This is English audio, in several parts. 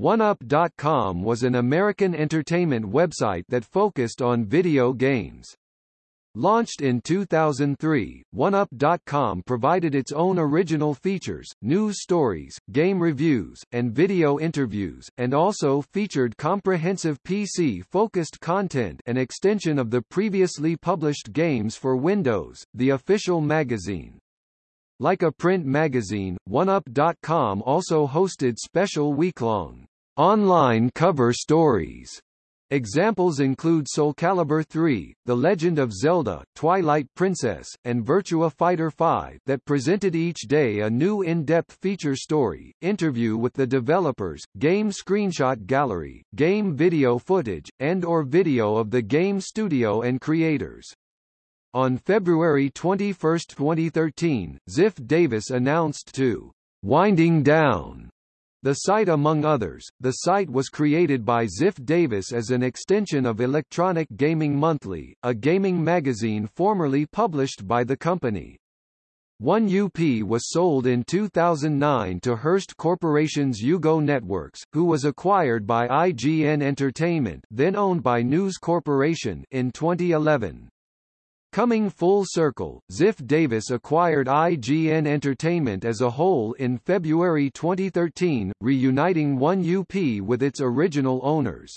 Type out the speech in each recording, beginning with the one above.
OneUp.com was an American entertainment website that focused on video games. Launched in 2003, OneUp.com provided its own original features, news stories, game reviews, and video interviews, and also featured comprehensive PC-focused content an extension of the previously published games for Windows, the official magazine. Like a print magazine, OneUp.com also hosted special week-long online cover stories Examples include Soul Calibur 3, The Legend of Zelda, Twilight Princess, and Virtua Fighter 5 that presented each day a new in-depth feature story, interview with the developers, game screenshot gallery, game video footage, and or video of the game studio and creators. On February 21, 2013, Ziff Davis announced to winding down the site among others, the site was created by Ziff Davis as an extension of Electronic Gaming Monthly, a gaming magazine formerly published by the company. 1UP was sold in 2009 to Hearst Corporation's UGO Networks, who was acquired by IGN Entertainment then owned by News Corporation in 2011. Coming full circle, Ziff Davis acquired IGN Entertainment as a whole in February 2013, reuniting 1UP with its original owners.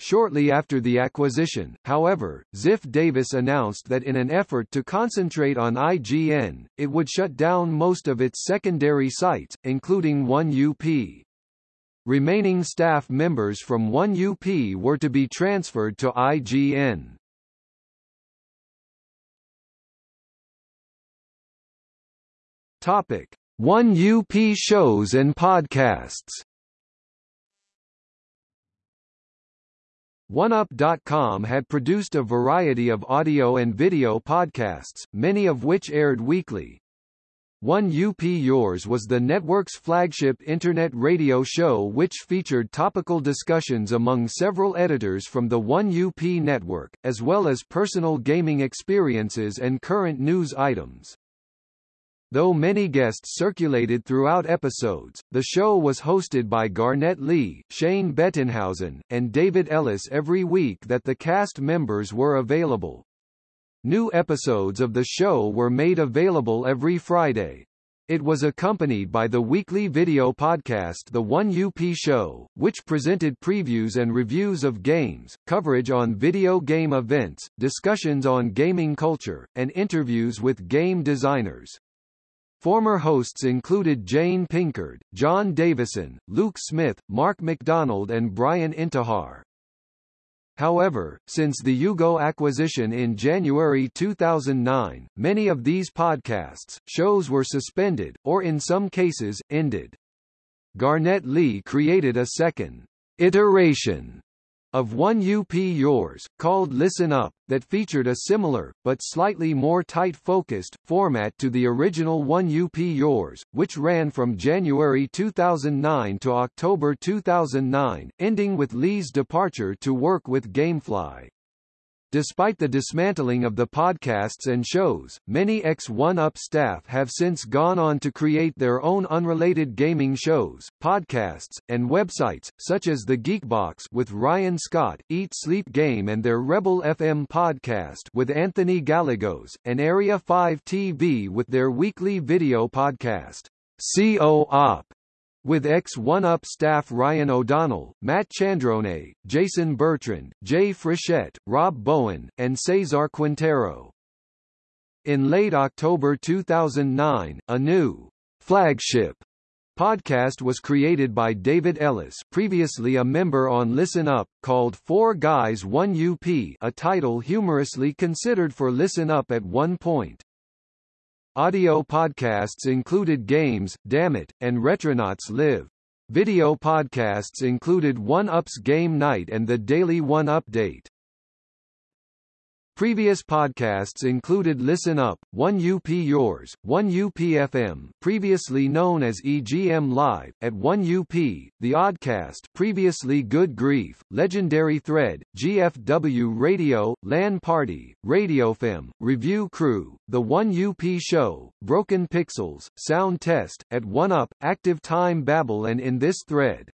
Shortly after the acquisition, however, Ziff Davis announced that in an effort to concentrate on IGN, it would shut down most of its secondary sites, including 1UP. Remaining staff members from 1UP were to be transferred to IGN. Topic: 1UP shows and podcasts. OneUp.com had produced a variety of audio and video podcasts, many of which aired weekly. 1UP Yours was the network's flagship internet radio show which featured topical discussions among several editors from the 1UP network, as well as personal gaming experiences and current news items. Though many guests circulated throughout episodes, the show was hosted by Garnett Lee, Shane Bettenhausen, and David Ellis every week that the cast members were available. New episodes of the show were made available every Friday. It was accompanied by the weekly video podcast The 1UP Show, which presented previews and reviews of games, coverage on video game events, discussions on gaming culture, and interviews with game designers. Former hosts included Jane Pinckard, John Davison, Luke Smith, Mark McDonald and Brian Intihar. However, since the UGO acquisition in January 2009, many of these podcasts, shows were suspended, or in some cases, ended. Garnett Lee created a second iteration of 1UP Yours, called Listen Up, that featured a similar, but slightly more tight-focused, format to the original 1UP Yours, which ran from January 2009 to October 2009, ending with Lee's departure to work with Gamefly. Despite the dismantling of the podcasts and shows, many X1UP staff have since gone on to create their own unrelated gaming shows, podcasts, and websites, such as The Geekbox with Ryan Scott, Eat Sleep Game and their Rebel FM podcast with Anthony Gallegos, and Area 5 TV with their weekly video podcast, CO-op with ex-one-up staff Ryan O'Donnell, Matt Chandrone, Jason Bertrand, Jay Frechette, Rob Bowen, and Cesar Quintero. In late October 2009, a new flagship podcast was created by David Ellis previously a member on Listen Up, called Four Guys 1UP a title humorously considered for Listen Up at one point. Audio podcasts included Games, Dammit, and Retronauts Live. Video podcasts included One Up's Game Night and the Daily One Update. Previous podcasts included Listen Up, 1UP Yours, 1UP-FM previously known as EGM Live, at 1UP, The Oddcast previously Good Grief, Legendary Thread, GFW Radio, LAN Party, RadioFM, Review Crew, The 1UP Show, Broken Pixels, Sound Test, at 1UP, Active Time Babble and In This Thread.